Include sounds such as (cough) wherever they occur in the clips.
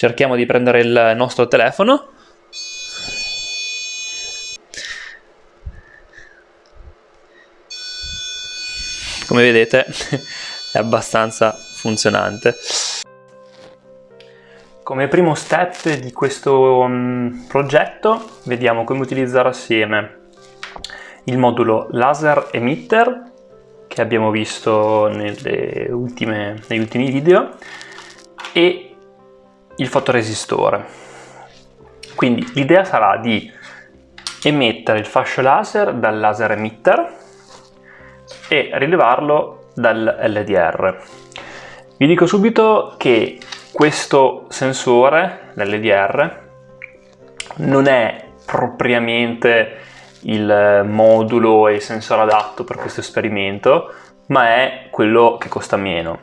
cerchiamo di prendere il nostro telefono. Come vedete (laughs) è abbastanza funzionante. Come primo step di questo um, progetto vediamo come utilizzare assieme. Il modulo laser emitter che abbiamo visto ultime, negli ultimi video e il fotoresistore. Quindi l'idea sarà di emettere il fascio laser dal laser emitter e rilevarlo dal LDR. Vi dico subito che questo sensore, l'LDR, non è propriamente il modulo e il sensore adatto per questo esperimento, ma è quello che costa meno.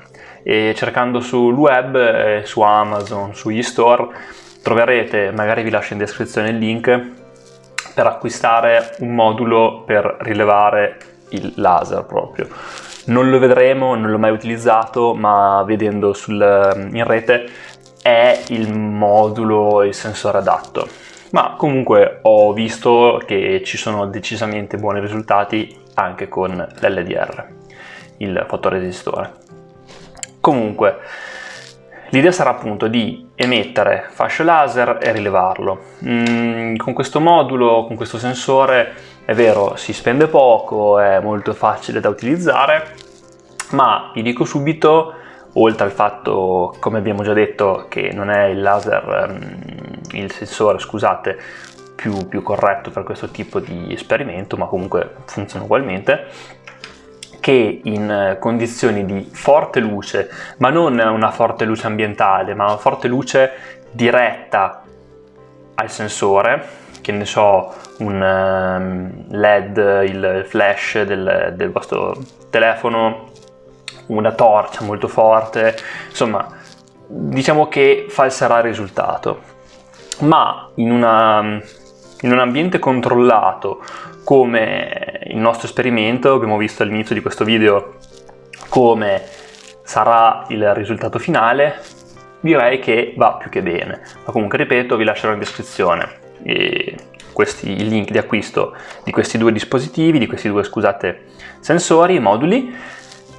E cercando sul web, su Amazon, sugli store, troverete, magari vi lascio in descrizione il link, per acquistare un modulo per rilevare il laser proprio. Non lo vedremo, non l'ho mai utilizzato, ma vedendo sul, in rete è il modulo, il sensore adatto ma comunque ho visto che ci sono decisamente buoni risultati anche con l'LDR, il fotoresistore. Comunque, l'idea sarà appunto di emettere fascio laser e rilevarlo. Mm, con questo modulo, con questo sensore, è vero, si spende poco, è molto facile da utilizzare, ma vi dico subito, oltre al fatto, come abbiamo già detto, che non è il laser um, il sensore scusate più, più corretto per questo tipo di esperimento ma comunque funziona ugualmente che in condizioni di forte luce ma non una forte luce ambientale ma una forte luce diretta al sensore che ne so un ehm, led il flash del, del vostro telefono una torcia molto forte insomma diciamo che falserà il risultato. Ma in, una, in un ambiente controllato come il nostro esperimento, abbiamo visto all'inizio di questo video come sarà il risultato finale, direi che va più che bene. Ma comunque ripeto, vi lascerò in descrizione questi, il link di acquisto di questi due dispositivi, di questi due, scusate, sensori, moduli,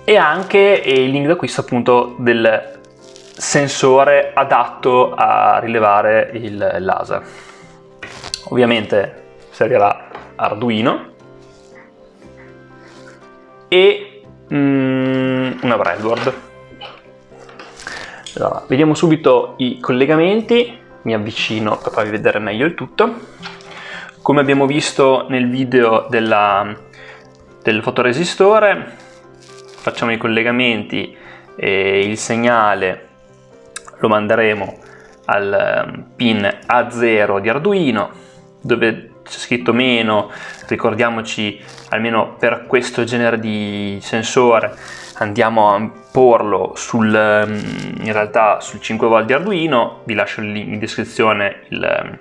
e anche il link d'acquisto appunto del sensore adatto a rilevare il laser. Ovviamente servirà Arduino e mm, una breadboard. Allora, vediamo subito i collegamenti, mi avvicino per farvi vedere meglio il tutto. Come abbiamo visto nel video della, del fotoresistore, facciamo i collegamenti e il segnale lo manderemo al ehm, pin A0 di Arduino dove c'è scritto meno, ricordiamoci almeno per questo genere di sensore andiamo a porlo sul, ehm, in realtà sul 5V di Arduino, vi lascio in descrizione il, ehm,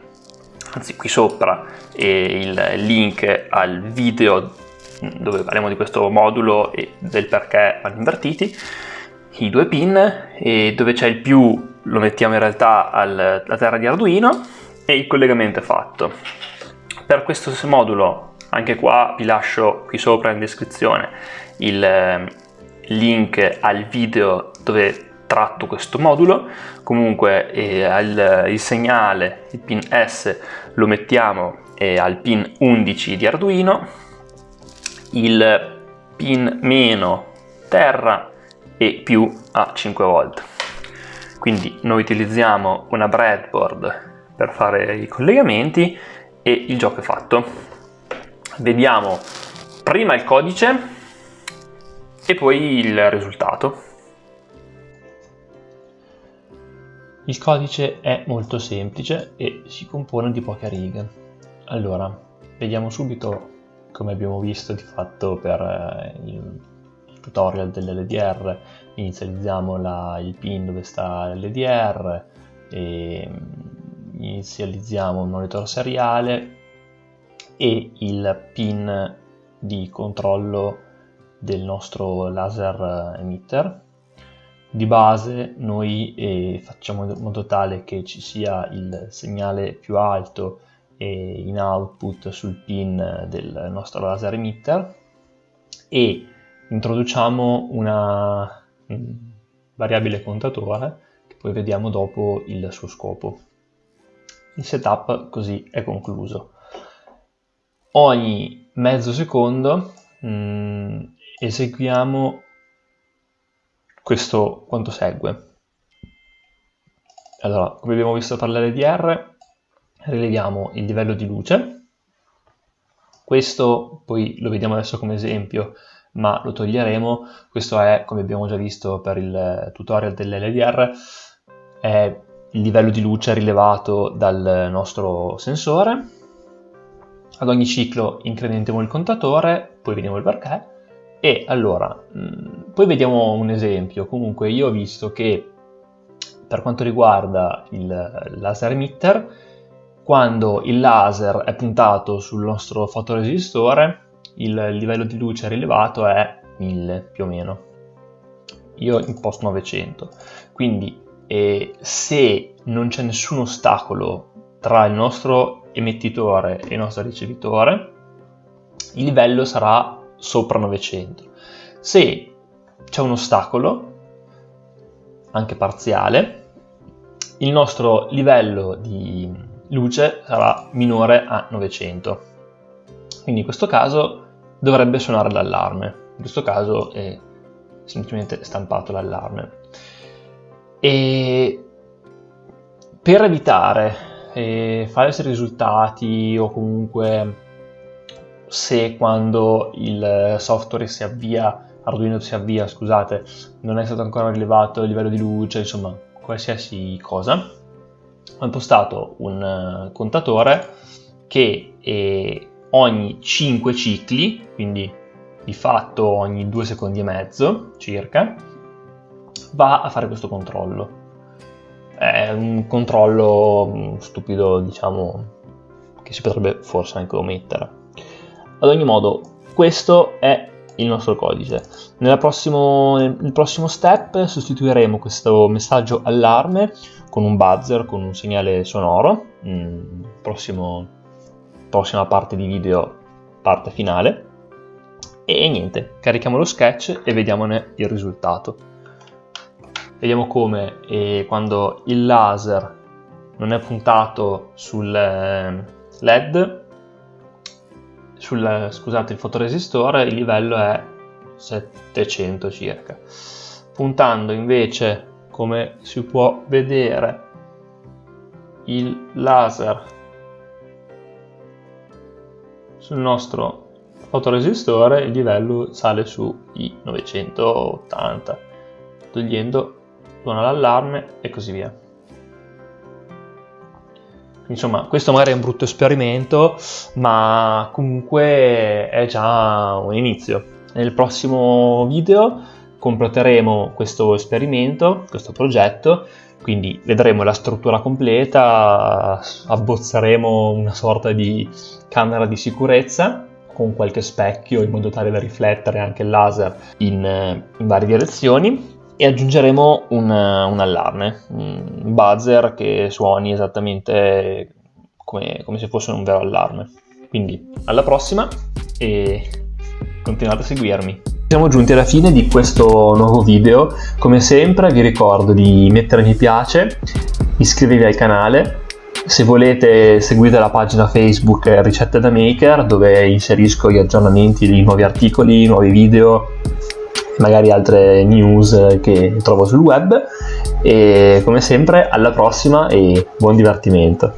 anzi qui sopra il link al video dove parliamo di questo modulo e del perché vanno invertiti i due pin e dove c'è il più lo mettiamo in realtà alla terra di Arduino e il collegamento è fatto. Per questo modulo anche qua vi lascio qui sopra in descrizione il ehm, link al video dove tratto questo modulo. Comunque eh, al, il segnale il pin S lo mettiamo eh, al pin 11 di Arduino. Il pin meno terra e più a 5 volt. Quindi noi utilizziamo una breadboard per fare i collegamenti e il gioco è fatto. Vediamo prima il codice e poi il risultato. Il codice è molto semplice e si compone di poche righe. Allora vediamo subito come abbiamo visto di fatto per eh, il tutorial dell'LDR inizializziamo la, il pin dove sta l'LDR e mm, inizializziamo un monitor seriale e il pin di controllo del nostro laser emitter di base noi eh, facciamo in modo tale che ci sia il segnale più alto eh, in output sul pin del nostro laser emitter e introduciamo una mm, variabile contatore che poi vediamo dopo il suo scopo. Il setup così è concluso. Ogni mezzo secondo mh, mm, eseguiamo questo quanto segue. Allora, come abbiamo visto per l'LDR, rileviamo il livello di luce. Questo poi lo vediamo adesso come esempio, ma lo toglieremo. Questo è, come abbiamo già visto per il tutorial dell'LDR, è il livello di luce rilevato dal nostro sensore. Ad ogni ciclo incrementiamo il contatore, poi vediamo il perché. E allora, mh, poi vediamo un esempio. Comunque io ho visto che per quanto riguarda il laser emitter, quando il laser è puntato sul nostro fotoresistore, il livello di luce rilevato è 1000 più o meno. Io imposto 900. Quindi eh, se non c'è nessun ostacolo tra il nostro emettitore e il nostro ricevitore, il livello sarà sopra 900. Se c'è un ostacolo, anche parziale, il nostro livello di luce sarà minore a 900. Quindi in questo caso dovrebbe suonare l'allarme. In questo caso è semplicemente stampato l'allarme. E per evitare eh, falsi risultati o comunque se quando il software si avvia, Arduino si avvia, scusate, non è stato ancora rilevato il livello di luce, insomma, qualsiasi cosa, ho impostato un eh, contatore che eh, ogni 5 cicli, quindi di fatto ogni 2 secondi e mezzo circa, va a fare questo controllo. È un controllo mm, stupido, diciamo, che si potrebbe forse anche omettere. Ad ogni modo, questo è il nostro codice. Prossimo, nel prossimo step sostituiremo questo messaggio allarme con un buzzer, con un segnale sonoro. Mm, prossimo, prossima parte di video, parte finale. E niente, carichiamo lo sketch e vediamone il risultato. Vediamo come eh, quando il laser non è puntato sul eh, LED sul scusate, il fotoresistore il livello è 700 circa. Puntando invece, come si può vedere, il laser sul nostro fotoresistore il livello sale sui 980 togliendo suona l'allarme e così via Insomma, questo magari è un brutto esperimento, ma comunque è già un inizio. Nel prossimo video completeremo questo esperimento, questo progetto, quindi vedremo la struttura completa, abbozzeremo una sorta di camera di sicurezza con qualche specchio in modo tale da riflettere anche il laser in, in varie direzioni e aggiungeremo un, un, allarme, un buzzer che suoni esattamente come, come se fosse un vero allarme. Quindi alla prossima e continuate a seguirmi. Siamo giunti alla fine di questo nuovo video, come sempre vi ricordo di mettere mi piace, iscrivervi al canale, se volete seguite la pagina Facebook Ricette da Maker dove inserisco gli aggiornamenti di nuovi articoli, nuovi video magari altre news che trovo sul web e come sempre alla prossima e buon divertimento.